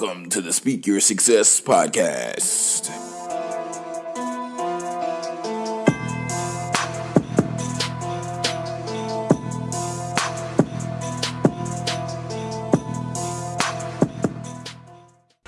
Welcome to the Speak Your Success podcast.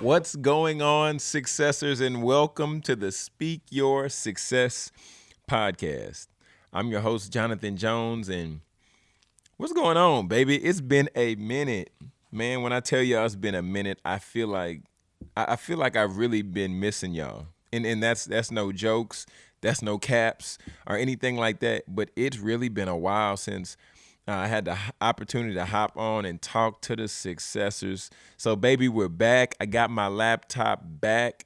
What's going on, successors, and welcome to the Speak Your Success podcast. I'm your host, Jonathan Jones, and what's going on, baby? It's been a minute. Man, when I tell y'all it's been a minute, I feel like I feel like I've really been missing y'all. And and that's that's no jokes, that's no caps or anything like that. But it's really been a while since I had the opportunity to hop on and talk to the successors. So, baby, we're back. I got my laptop back.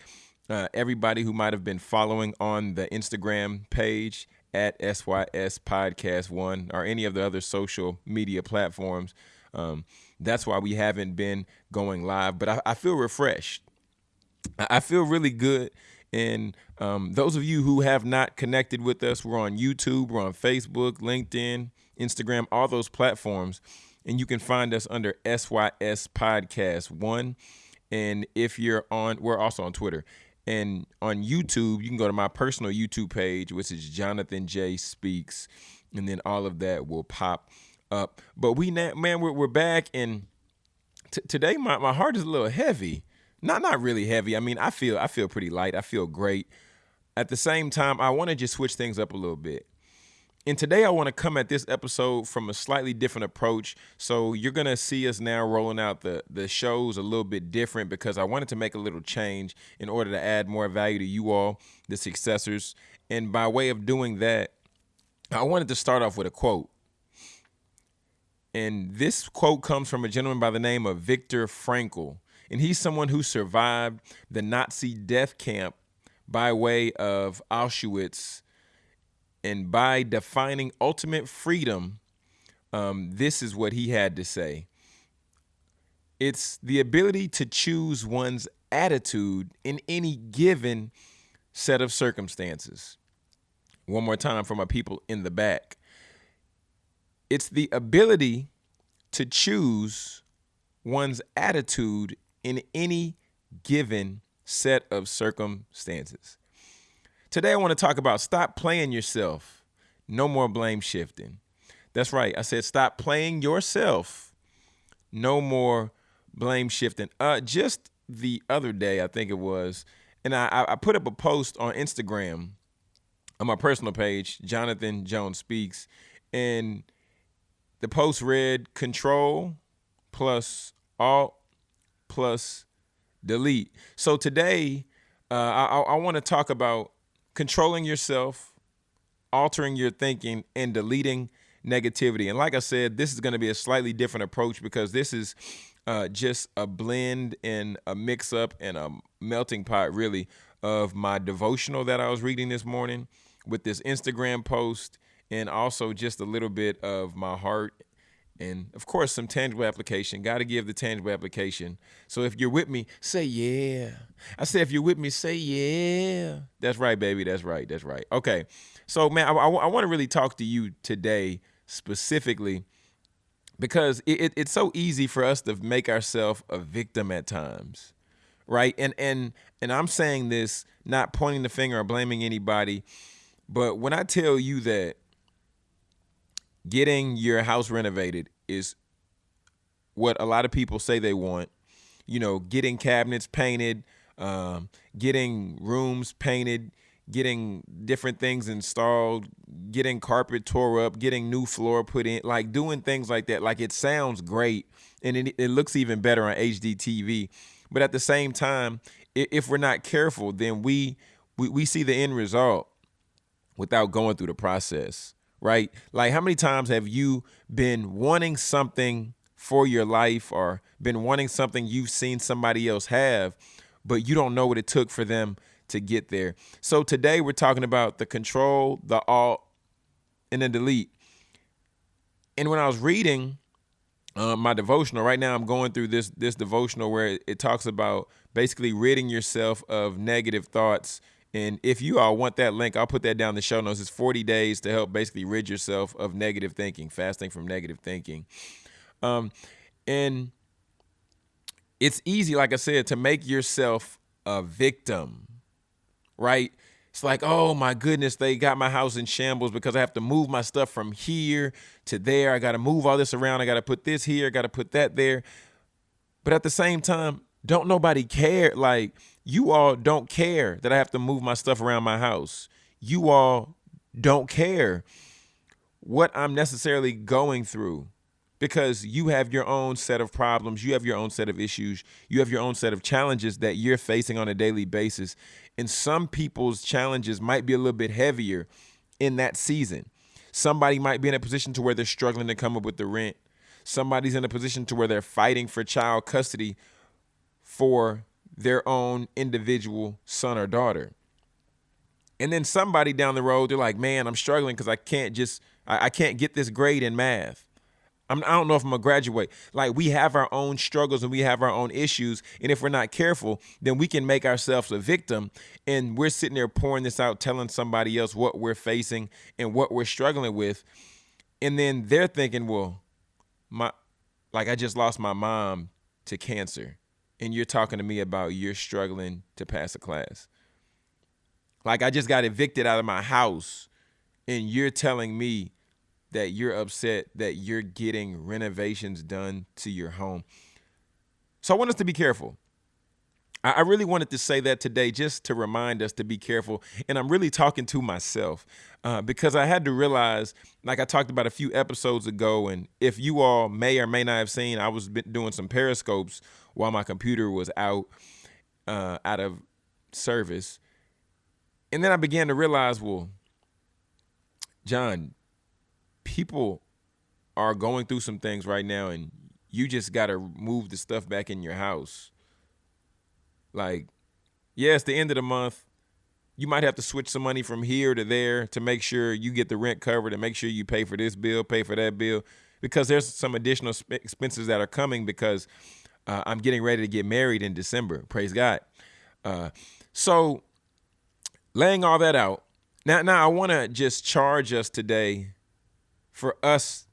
Uh, everybody who might have been following on the Instagram page at SYS Podcast One or any of the other social media platforms. Um, that's why we haven't been going live, but I, I feel refreshed. I feel really good. And um, those of you who have not connected with us, we're on YouTube, we're on Facebook, LinkedIn, Instagram, all those platforms. And you can find us under SYS Podcast One. And if you're on, we're also on Twitter. And on YouTube, you can go to my personal YouTube page, which is Jonathan J Speaks. And then all of that will pop up. But we man, we're, we're back, and t- today my, my heart is a little heavy. Not not really heavy. I mean, I feel I feel pretty light. I feel great. At the same time, I want to just switch things up a little bit. And today I want to come at this episode from a slightly different approach. So you're gonna see us now rolling out the the shows a little bit different because I wanted to make a little change in order to add more value to you all, the successors. And by way of doing that, I wanted to start off with a quote. And this quote comes from a gentleman by the name of Viktor Frankl. And he's someone who survived the Nazi death camp by way of Auschwitz. And by defining ultimate freedom, um, this is what he had to say it's the ability to choose one's attitude in any given set of circumstances. One more time for my people in the back. It's the ability to choose one's attitude in any given set of circumstances. Today, I want to talk about stop playing yourself. No more blame shifting. That's right. I said stop playing yourself. No more blame shifting. Uh, just the other day, I think it was, and I, I put up a post on Instagram on my personal page, Jonathan Jones Speaks, and the post read Control plus Alt plus Delete. So today, uh, I, I want to talk about controlling yourself, altering your thinking, and deleting negativity. And like I said, this is going to be a slightly different approach because this is uh, just a blend and a mix up and a melting pot, really, of my devotional that I was reading this morning with this Instagram post and also just a little bit of my heart and of course some tangible application. Got to give the tangible application. So if you're with me say yeah. I say if you're with me say yeah. That's right baby. That's right. That's right. Okay. So man i, I, I want to really talk to you today specifically because it, it, it's so easy for us to make ourselves a victim at times right? And and and i'm saying this not pointing the finger or blaming anybody but when i tell you that getting your house renovated is what a lot of people say they want. You know, getting cabinets painted, um, getting rooms painted, getting different things installed, getting carpet tore up, getting new floor put in, like doing things like that. Like it sounds great and it, it looks even better on HD TV. But at the same time, if we're not careful, then we, we, we see the end result without going through the process right? Like, how many times have you been wanting something for your life or been wanting something you've seen somebody else have, but you don't know what it took for them to get there? So, today we're talking about the control, the alt, and then delete. And when I was reading, uh, my devotional right now i'm going through this this devotional where it, it talks about basically ridding yourself of negative thoughts and if you all want that link, I'll put that down in the show notes. It's 40 days to help basically rid yourself of negative thinking, fasting from negative thinking. Um, and it's easy, like I said, to make yourself a victim, right? It's like, oh my goodness, they got my house in shambles because I have to move my stuff from here to there. I got to move all this around. I got to put this here. I got to put that there. But at the same time, don't nobody care. Like, you all don't care that I have to move my stuff around my house. You all don't care what I'm necessarily going through because you have your own set of problems, you have your own set of issues, you have your own set of challenges that you're facing on a daily basis. And some people's challenges might be a little bit heavier in that season. Somebody might be in a position to where they're struggling to come up with the rent. Somebody's in a position to where they're fighting for child custody for their own individual son or daughter. And then somebody down the road, they're like, man, I'm struggling because I can't just, I, I can't get this grade in math. I'm, I do not know if I'm gonna graduate. Like we have our own struggles and we have our own issues, and if we're not careful, then we can make ourselves a victim. And we're sitting there pouring this out, telling somebody else what we're facing and what we're struggling with, and then they're thinking, well, my, like I just lost my mom to cancer, and you're talking to me about you're struggling to pass a class. Like I just got evicted out of my house, and you're telling me that you're upset that you're getting renovations done to your home. So I want us to be careful. I really wanted to say that today just to remind us to be careful. And I'm really talking to myself uh, because I had to realize, like I talked about a few episodes ago, and if you all may or may not have seen, I was doing some periscopes while my computer was out, uh, out of service. And then I began to realize, well, John, people are going through some things right now and you just got to move the stuff back in your house. Like, yeah, it's the end of the month. You might have to switch some money from here to there to make sure you get the rent covered and make sure you pay for this bill, pay for that bill, because there's some additional expenses that are coming because uh, I'm getting ready to get married in December. Praise God. Uh, so, laying all that out, now, now I want to just charge us today for us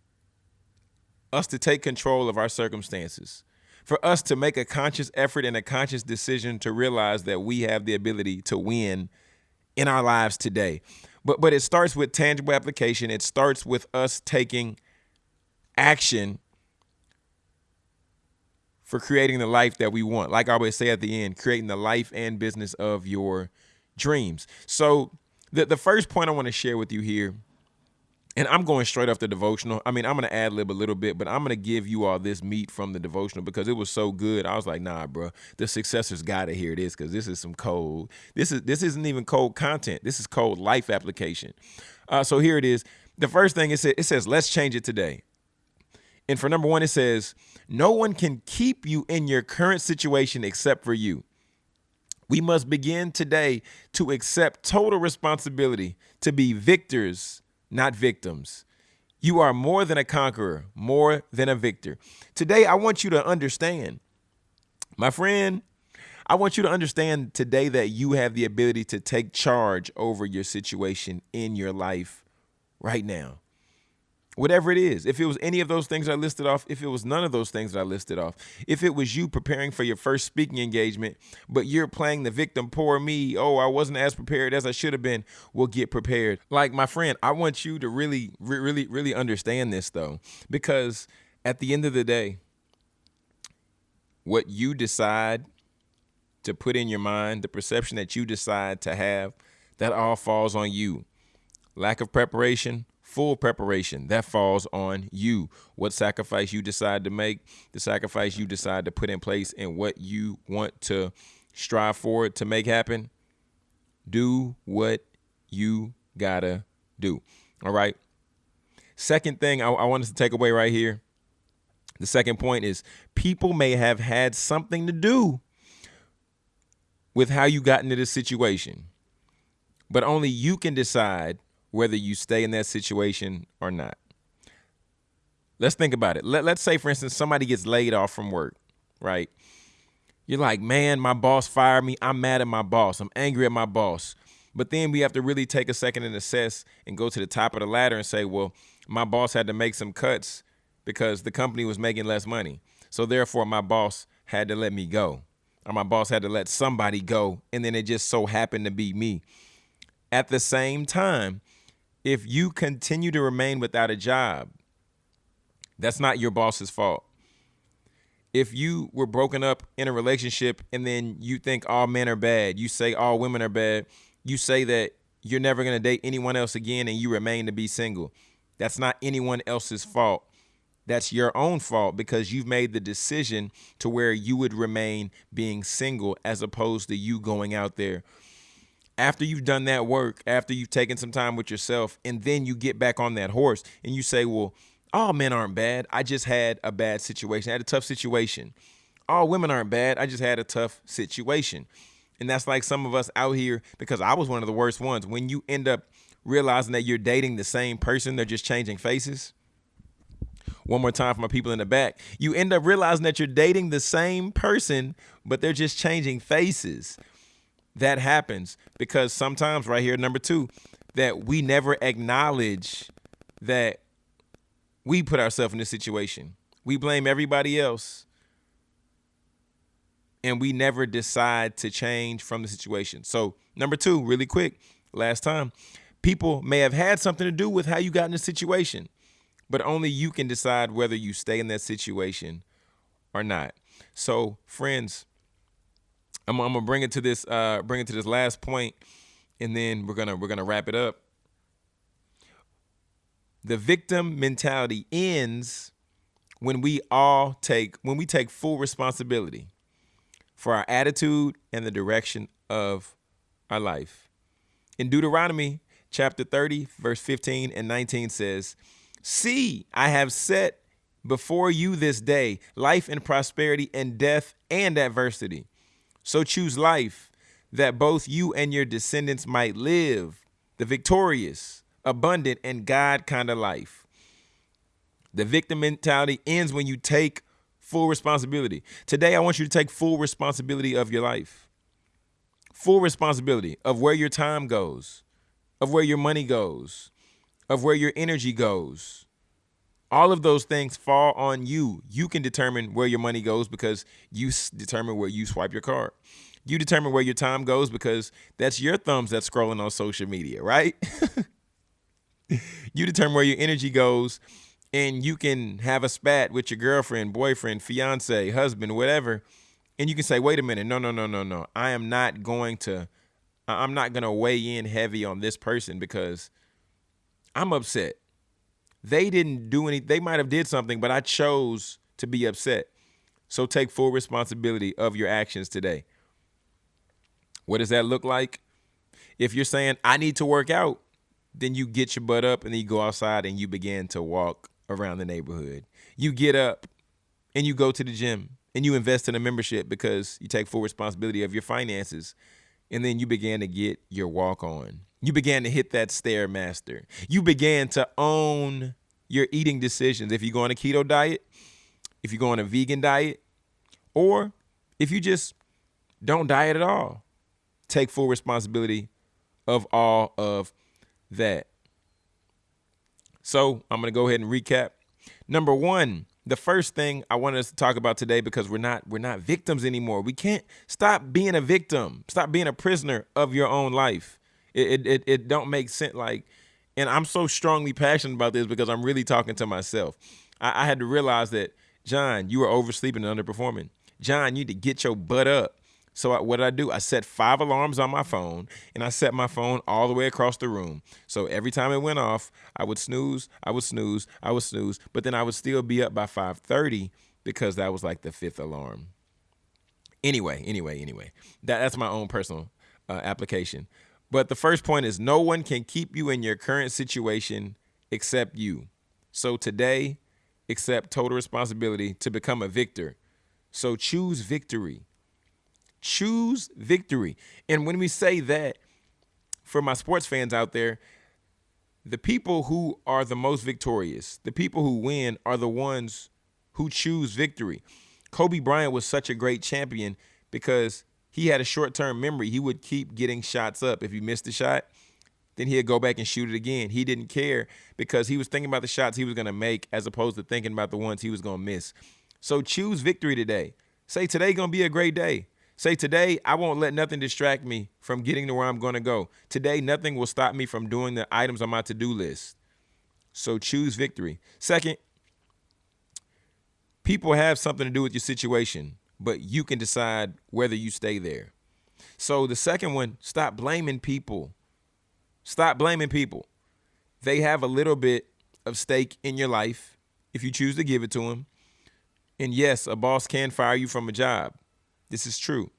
us to take control of our circumstances for us to make a conscious effort and a conscious decision to realize that we have the ability to win in our lives today. But but it starts with tangible application. It starts with us taking action for creating the life that we want. Like i always say at the end creating the life and business of your dreams. So the, the first point i want to share with you here and I'm going straight off the devotional. I mean, I'm gonna ad lib a little bit, but I'm gonna give you all this meat from the devotional because it was so good. I was like, nah, bro, the successors gotta hear this because this is some cold. This is this isn't even cold content. This is cold life application. Uh, so here it is. The first thing it says, it says, let's change it today. And for number one, it says, no one can keep you in your current situation except for you. We must begin today to accept total responsibility to be victors not victims. You are more than a conqueror, more than a victor. Today, I want you to understand, my friend, I want you to understand today that you have the ability to take charge over your situation in your life right now whatever it is. If it was any of those things I listed off, if it was none of those things that I listed off, if it was you preparing for your first speaking engagement, but you're playing the victim, poor me, oh, I wasn't as prepared as I should have been, well, get prepared. Like my friend, I want you to really, really, really understand this though, because at the end of the day, what you decide to put in your mind, the perception that you decide to have, that all falls on you. Lack of preparation, full preparation. That falls on you. What sacrifice you decide to make the sacrifice you decide to put in place and what you want to strive for to make happen do what you gotta do. All right? Second thing I, I want us to take away right here the second point is people may have had something to do with how you got into this situation but only you can decide whether you stay in that situation or not. Let's think about it. Let, let's say, for instance, somebody gets laid off from work, right? You're like, man, my boss fired me. I'm mad at my boss. I'm angry at my boss. But then we have to really take a second and assess and go to the top of the ladder and say, well, my boss had to make some cuts because the company was making less money. So therefore, my boss had to let me go, or my boss had to let somebody go, and then it just so happened to be me. At the same time, if you continue to remain without a job, that's not your boss's fault. If you were broken up in a relationship and then you think all men are bad, you say all women are bad, you say that you're never going to date anyone else again and you remain to be single. That's not anyone else's fault. That's your own fault because you've made the decision to where you would remain being single as opposed to you going out there. After you've done that work, after you've taken some time with yourself, and then you get back on that horse and you say, Well, all men aren't bad. I just had a bad situation. I had a tough situation. All women aren't bad. I just had a tough situation. And that's like some of us out here, because I was one of the worst ones. When you end up realizing that you're dating the same person, they're just changing faces. One more time for my people in the back. You end up realizing that you're dating the same person, but they're just changing faces. That happens because sometimes, right here, number two, that we never acknowledge that we put ourselves in this situation. We blame everybody else and we never decide to change from the situation. So, number two, really quick, last time, people may have had something to do with how you got in the situation, but only you can decide whether you stay in that situation or not. So, friends, I'm, I'm gonna bring it to this, uh, bring it to this last point, and then we're gonna we're gonna wrap it up. The victim mentality ends when we all take when we take full responsibility for our attitude and the direction of our life. In Deuteronomy chapter 30, verse 15 and 19 says, See, I have set before you this day life and prosperity and death and adversity. So choose life that both you and your descendants might live the victorious, abundant, and God kind of life. The victim mentality ends when you take full responsibility. Today, I want you to take full responsibility of your life, full responsibility of where your time goes, of where your money goes, of where your energy goes. All of those things fall on you. You can determine where your money goes because you determine where you swipe your card. You determine where your time goes because that's your thumbs that's scrolling on social media, right? you determine where your energy goes and you can have a spat with your girlfriend, boyfriend, fiance, husband, whatever, and you can say, "Wait a minute, no, no, no, no, no. I am not going to, I'm not going to weigh in heavy on this person because I'm upset. They didn't do any. They might have did something, but I chose to be upset. So take full responsibility of your actions today. What does that look like? If you're saying I need to work out, then you get your butt up and then you go outside and you begin to walk around the neighborhood. You get up and you go to the gym and you invest in a membership because you take full responsibility of your finances. And then you begin to get your walk on. You began to hit that stairmaster. You began to own your eating decisions. If you go on a keto diet, if you go on a vegan diet, or if you just don't diet at all, take full responsibility of all of that. So I'm going to go ahead and recap. Number one, the first thing I want us to talk about today because we're not we're not victims anymore. We can't stop being a victim. Stop being a prisoner of your own life. It it it don't make sense. Like, and I'm so strongly passionate about this because I'm really talking to myself. I, I had to realize that John, you are oversleeping and underperforming. John, you need to get your butt up. So I, what did I do? I set five alarms on my phone, and I set my phone all the way across the room. So every time it went off, I would snooze, I would snooze, I would snooze, but then I would still be up by 5:30 because that was like the fifth alarm. Anyway, anyway, anyway, that, that's my own personal uh, application. But the first point is no one can keep you in your current situation except you. So today, accept total responsibility to become a victor. So choose victory. Choose victory. And when we say that, for my sports fans out there, the people who are the most victorious, the people who win, are the ones who choose victory. Kobe Bryant was such a great champion because he had a short term memory. He would keep getting shots up. If he missed a shot, then he'd go back and shoot it again. He didn't care because he was thinking about the shots he was going to make as opposed to thinking about the ones he was going to miss. So choose victory today. Say today gonna be a great day. Say today I won't let nothing distract me from getting to where I'm gonna go. Today nothing will stop me from doing the items on my to-do list. So choose victory. Second, people have something to do with your situation, but you can decide whether you stay there. So the second one, stop blaming people. Stop blaming people. They have a little bit of stake in your life if you choose to give it to them. And yes, a boss can fire you from a job. This is true.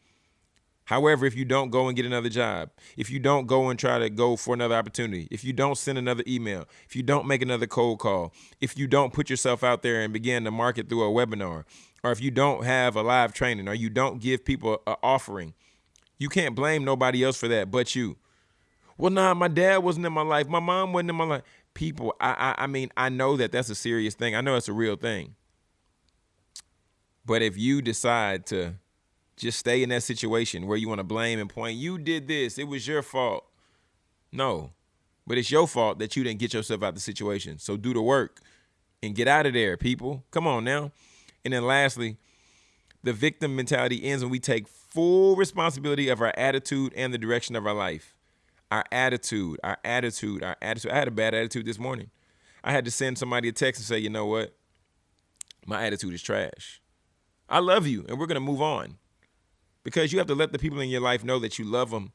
However, if you don't go and get another job, if you don't go and try to go for another opportunity, if you don't send another email, if you don't make another cold call, if you don't put yourself out there and begin to market through a webinar, or if you don't have a live training, or you don't give people an offering, you can't blame nobody else for that but you. Well, nah, my dad wasn't in my life. My mom wasn't in my life. People, I, I, I mean, I know that that's a serious thing. I know it's a real thing. But if you decide to just stay in that situation where you want to blame and point, you did this, it was your fault. No, but it's your fault that you didn't get yourself out of the situation. So do the work and get out of there, people. Come on now. And then lastly, the victim mentality ends when we take full responsibility of our attitude and the direction of our life. Our attitude, our attitude, our attitude. I had a bad attitude this morning. I had to send somebody a text and say, you know what? My attitude is trash. I love you, and we're going to move on. Because you have to let the people in your life know that you love them.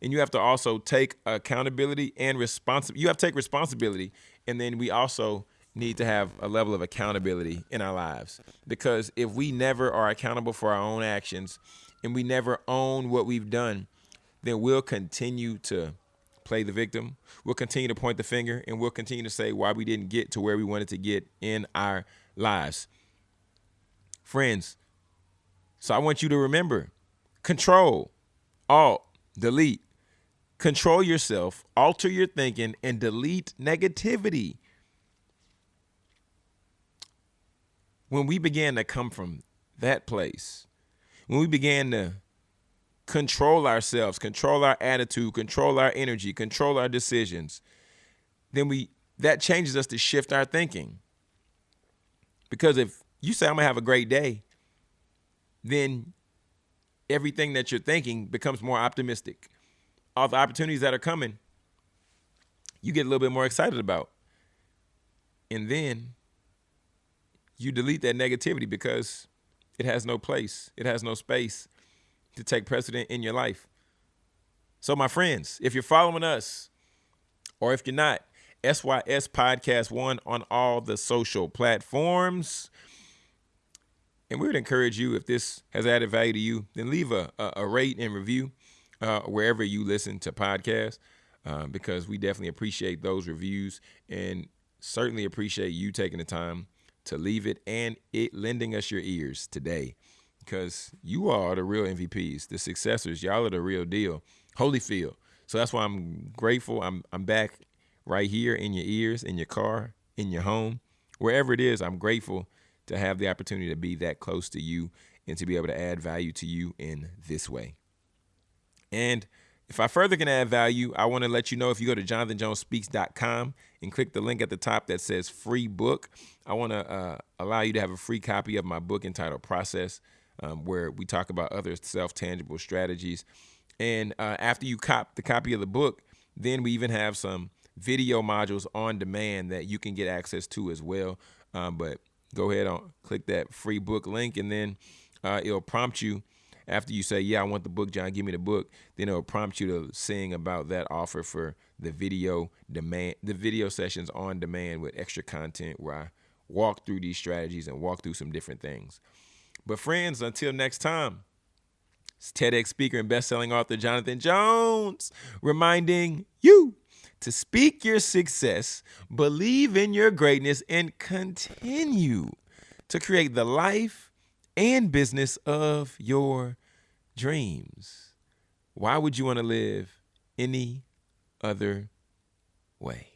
And you have to also take accountability and responsibility. You have to take responsibility. And then we also need to have a level of accountability in our lives. Because if we never are accountable for our own actions and we never own what we've done, then we'll continue to play the victim. We'll continue to point the finger and we'll continue to say why we didn't get to where we wanted to get in our lives. Friends, so I want you to remember control, alt, delete. Control yourself, alter your thinking, and delete negativity. When we began to come from that place, when we began to control ourselves, control our attitude, control our energy, control our decisions, then we that changes us to shift our thinking. Because if you say I'm gonna have a great day, then everything that you're thinking becomes more optimistic. All the opportunities that are coming, you get a little bit more excited about. And then you delete that negativity because it has no place, it has no space to take precedent in your life. So, my friends, if you're following us, or if you're not, SYS Podcast One on all the social platforms. And we would encourage you, if this has added value to you, then leave a, a, a rate and review uh, wherever you listen to podcasts, uh, because we definitely appreciate those reviews and certainly appreciate you taking the time to leave it and it lending us your ears today, because you are the real MVPs, the successors. Y'all are the real deal. Holyfield. So that's why I'm grateful. I'm I'm back right here in your ears, in your car, in your home, wherever it is. I'm grateful to have the opportunity to be that close to you and to be able to add value to you in this way. And if I further can add value, I want to let you know if you go to jonathanjonespeaks.com and click the link at the top that says free book, I want to uh, allow you to have a free copy of my book entitled Process, um, where we talk about other self tangible strategies. And uh, after you cop the copy of the book, then we even have some video modules on demand that you can get access to as well. Um, but go ahead and click that free book link, and then uh, it'll prompt you after you say, "Yeah, I want the book, John. Give me the book." Then it'll prompt you to sing about that offer for the video demand, the video sessions on demand with extra content where I walk through these strategies and walk through some different things. But friends, until next time, it's TEDx speaker and best-selling author Jonathan Jones reminding you to speak your success, believe in your greatness, and continue to create the life and business of your dreams. Why would you want to live any other way?